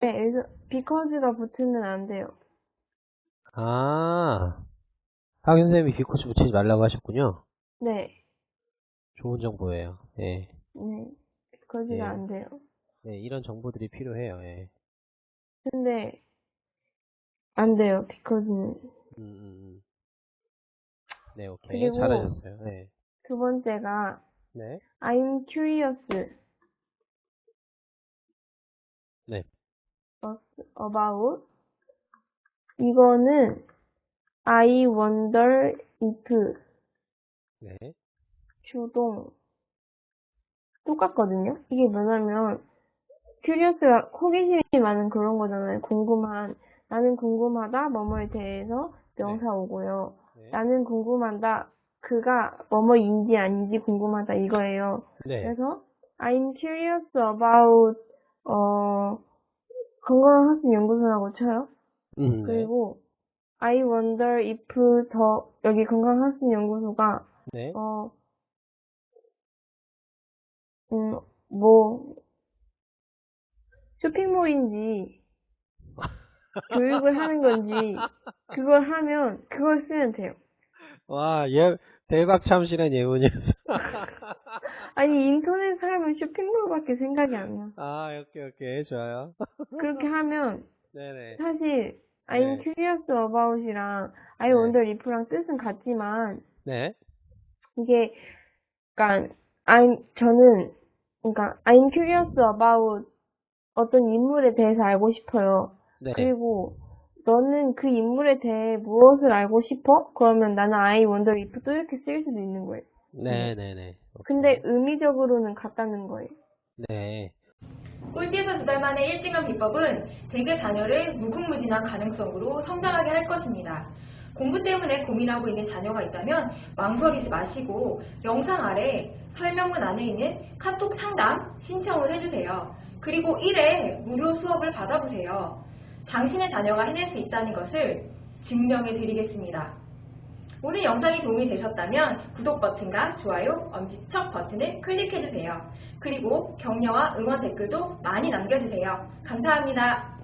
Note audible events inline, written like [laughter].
네, because가 붙으면 안 돼요. 아, 학연 선생님이 비코스 붙이지 말라고 하셨군요. 네, 좋은 정보예요. 예. 네, because가 예. 안 돼요. 네, 이런 정보들이 필요해요. 예. 근데 안 돼요, because는. 음, 음, 음. 네, 오케이. 그리고- 잘하셨어요. 네. 두 번째가 네. I'm curious 네. About 이거는 I wonder if 네. 주동 똑같거든요. 이게 뭐냐면 curious가 호기심이 많은 그런 거잖아요. 궁금한 나는 궁금하다 뭐뭐에 대해서 명사 오고요. 네. 나는 궁금하다 그가 뭐뭐인지 아닌지 궁금하다 이거예요. 네. 그래서 I'm curious about 어 건강한 학습 연구소라고 쳐요. 음, 네. 그리고 I wonder if 더 여기 건강한 학습 연구소가 네. 어, 음, 뭐, 쇼핑몰인지, [laughs] 교육을 하는 건지, 그걸 하면, 그걸 쓰면 돼요. 와, 예, 대박 참신한 예문이었어. [laughs] 아니, 인터넷 하면 쇼핑몰밖에 생각이 안 나. 아, 오케이, 오케이. 좋아요. [laughs] 그렇게 하면, 네네. 사실, I'm 네. curious about이랑 I 네. wonder if랑 뜻은 같지만, 네. 이게, 그니까, I'm, 저는, 그니까, I'm curious about 어떤 인물에 대해서 알고 싶어요. 네. 그리고, 너는 그 인물에 대해 무엇을 알고 싶어? 그러면 나는 I wonder if 또 이렇게 쓰일 수도 있는 거예요. 네네네. 근데 의미적으로는 같다는 거예요. 네. 꼴찌에서 두 달 만에 1등한 비법은 대개 자녀를 무궁무진한 가능성으로 성장하게 할 것입니다. 공부 때문에 고민하고 있는 자녀가 있다면 망설이지 마시고 영상 아래 설명문 안에 있는 카톡 상담 신청을 해주세요. 그리고 1회 무료 수업을 받아보세요. 당신의 자녀가 해낼 수 있다는 것을 증명해 드리겠습니다. 오늘 영상이 도움이 되셨다면 구독 버튼과 좋아요, 엄지척 버튼을 클릭해주세요. 그리고 격려와 응원 댓글도 많이 남겨주세요. 감사합니다.